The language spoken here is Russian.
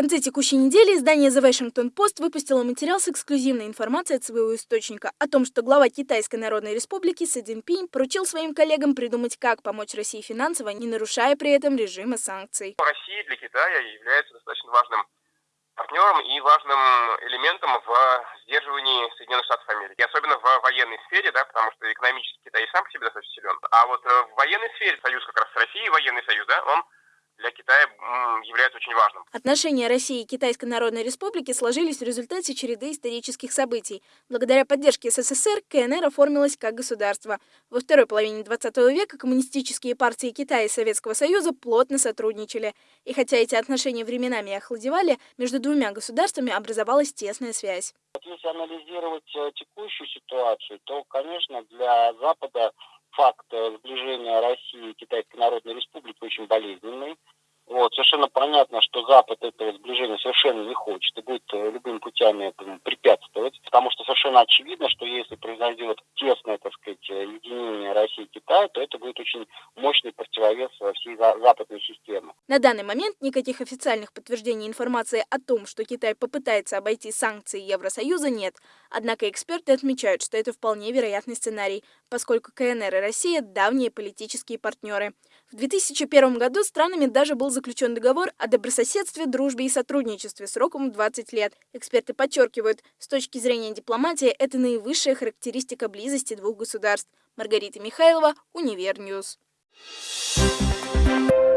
конце текущей недели издание The Washington Post выпустило материал с эксклюзивной информацией от своего источника о том, что глава Китайской Народной Республики Си Цзиньпинь поручил своим коллегам придумать, как помочь России финансово, не нарушая при этом режима санкций. Россия для Китая является достаточно важным партнером и важным элементом в сдерживании Соединенных Штатов Америки. Особенно в военной сфере, да, потому что экономически Китай сам по себе достаточно силен. А вот в военной сфере союз как раз с Россией, военный союз, да, он для Китая является очень важным. Отношения России и Китайской Народной Республики сложились в результате череды исторических событий. Благодаря поддержке СССР КНР оформилась как государство. Во второй половине 20 века коммунистические партии Китая и Советского Союза плотно сотрудничали. И хотя эти отношения временами охладевали, между двумя государствами образовалась тесная связь. Если анализировать э, текущую ситуацию, то, конечно, для Запада факт э, сближения России и Китайской Народной Республики очень болезненный. Вот, совершенно понятно, что Запад этого сближения совершенно не хочет и будет э, любыми путями этому препятствовать, потому что совершенно очевидно, что если произойдет тесное, так сказать, единение России и Китая, то это будет очень мощный противовес всей западной системы. На данный момент никаких официальных подтверждений информации о том, что Китай попытается обойти санкции Евросоюза, нет. Однако эксперты отмечают, что это вполне вероятный сценарий, поскольку КНР и Россия – давние политические партнеры. В 2001 году странами даже был заключен договор о добрососедстве, дружбе и сотрудничестве сроком 20 лет. Эксперты подчеркивают, с точки зрения дипломатии, это наивысшая характеристика близости двух государств. Маргарита Михайлова, Univer News. Thank you.